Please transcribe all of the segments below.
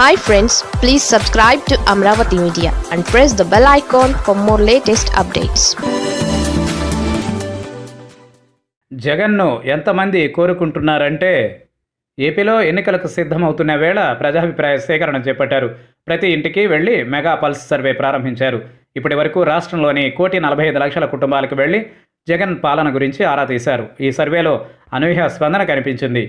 Hi friends please subscribe to Amaravati media and press the bell icon for more latest updates జగన్ను ఎంతమంది కోరుకుంటున్నారంటే ఏపీలో ఎన్నికలకు సిద్ధమవుతున్న వేళ ప్రజాభిప్రాయ సేకరణ చేపట్టారు. ప్రతి ఇంటికి వెళ్ళి మెగా పల్స్ సర్వే ప్రారంభించారు. ఇప్పటి వరకు రాష్ట్రంలోని కోటి నలభై ఐదు లక్షల కుటుంబాలకు వెళ్ళి జగన్ పాలన గురించి ఆరా తీశారు. ఈ సర్వేలో అనూహ్య స్పందన కనిపించింది.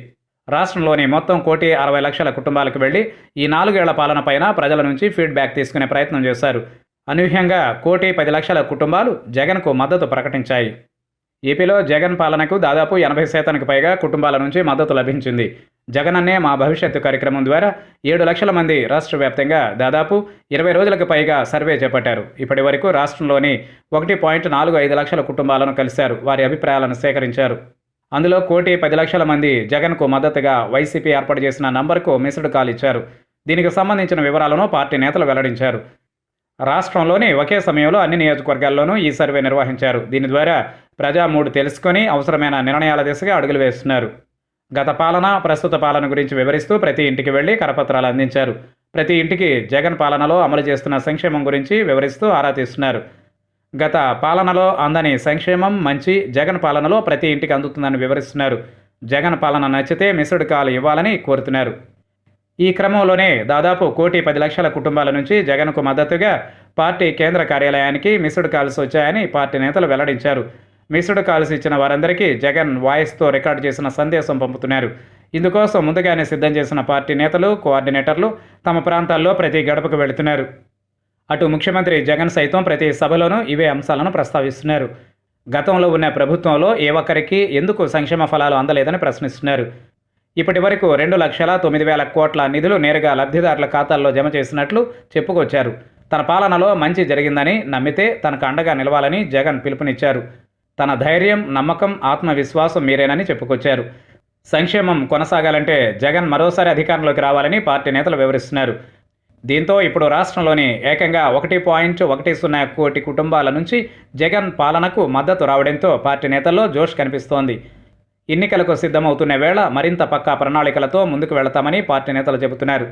రాష్ట్రంలోని మొత్తం కోటి అరవై లక్షల కుటుంబాలకు వెళ్ళి ఈ నాలుగేళ్ళ పాలనపైన ప్రజల నుంచి ఫీడ్బ్యాక్ తీసుకునే ప్రయత్నం చేశారు. అనూహ్యంగా కోటి పది లక్షల కుటుంబాలు జగన్కు మద్దతు ప్రకటించాయి. ఏపీలో జగన్ పాలనకు దాదాపు ఎనభై శాతానికి పైగా కుటుంబాల నుంచి మద్దతు లభించింది. జగనన్నే మా భవిష్యత్తు కార్యక్రమం ద్వారా ఏడు లక్షల మంది రాష్ట్ర వ్యాప్తంగా దాదాపు ఇరవై రోజులకు పైగా సర్వే చేపట్టారు. ఇప్పటి వరకు రాష్ట్రంలోని ఒకటి పాయింట్ నాలుగు ఐదు లక్షల కుటుంబాలను కలిశారు. వారి అభిప్రాయాలను సేకరించారు. అందులో కోటి పది లక్షల మంది జగన్కు మద్దతుగా వైసీపీ ఏర్పాటు చేసిన నంబర్కు మిస్డ్ కాల్ ఇచ్చారు. దీనికి సంబంధించిన వివరాలను పార్టీ నేతలు వెల్లడించారు. రాష్ట్రంలోని ఒకే సమయంలో అన్ని నియోజకవర్గాల్లోనూ ఈ సర్వే నిర్వహించారు. దీని ద్వారా ప్రజా మూడు తెలుసుకొని అవసరమైన నిర్ణయాల దిశగా అడుగులు వేస్తున్నారు. గత పాలన ప్రస్తుత పాలన గురించి వివరిస్తూ ప్రతి ఇంటికి వెళ్ళి కరపత్రాలు అందించారు. ప్రతి ఇంటికి జగన్ పాలనలో అమలు చేస్తున్న సంక్షేమం గురించి వివరిస్తూ ఆరా తీస్తున్నారు. గత పాలనలో అందని సంక్షేమం మంచి జగన్ పాలనలో ప్రతి ఇంటికి అందుతుందని వివరిస్తున్నారు. జగన్ పాలన నచ్చితే మిస్డ్ కాల్ ఇవ్వాలని కోరుతున్నారు. ఈ క్రమంలోనే దాదాపు కోటి పది లక్షల కుటుంబాల నుంచి జగన్కు మద్దతుగా పార్టీ కేంద్ర కార్యాలయానికి మిస్డ్ కాల్స్ వచ్చాయని పార్టీ నేతలు వెల్లడించారు. మిస్డ్ కాల్స్ ఇచ్చిన వారందరికీ జగన్ వాయిస్తో రికార్డు చేసిన సందేశం పంపుతున్నారు. ఇందుకోసం ముందుగానే సిద్ధం చేసిన పార్టీ నేతలు కోఆర్డినేటర్లు తమ ప్రాంతాల్లో ప్రతి గడపకు వెళుతున్నారు. అటు ముఖ్యమంత్రి జగన్ సైతం ప్రతి సభలోనూ ఇవే అంశాలను ప్రస్తావిస్తున్నారు. గతంలో ఉన్న ప్రభుత్వంలో ఏ ఒక్కరికి ఎందుకు సంక్షేమ ఫలాలు అందలేదని ప్రశ్నిస్తున్నారు. ఇప్పటి వరకు రెండు లక్షల తొమ్మిది వేల కోట్ల నిధులు నేరుగా లబ్ధిదారుల ఖాతాల్లో జమ చేసినట్లు చెప్పుకొచ్చారు. తన పాలనలో మంచి జరిగిందని నమ్మితే తనకు అండగా నిలవాలని జగన్ పిలుపునిచ్చారు. తన ధైర్యం నమ్మకం ఆత్మవిశ్వాసం మీరేనని చెప్పుకొచ్చారు. సంక్షేమం కొనసాగాలంటే జగన్ మరోసారి అధికారంలోకి రావాలని పార్టీ నేతలు వివరిస్తున్నారు. దీంతో ఇప్పుడు రాష్ట్రంలోని ఏకంగా ఒకటి పాయింట్ ఒకటి సున్నా కోటి కుటుంబాల నుంచి జగన్ పాలనకు మద్దతు రావడంతో పార్టీ నేతల్లో జోష్ కనిపిస్తోంది. ఎన్నికలకు సిద్ధమవుతున్న వేళ మరింత పక్కా ప్రణాళికలతో ముందుకు వెళతామని పార్టీ నేతలు చెబుతున్నారు.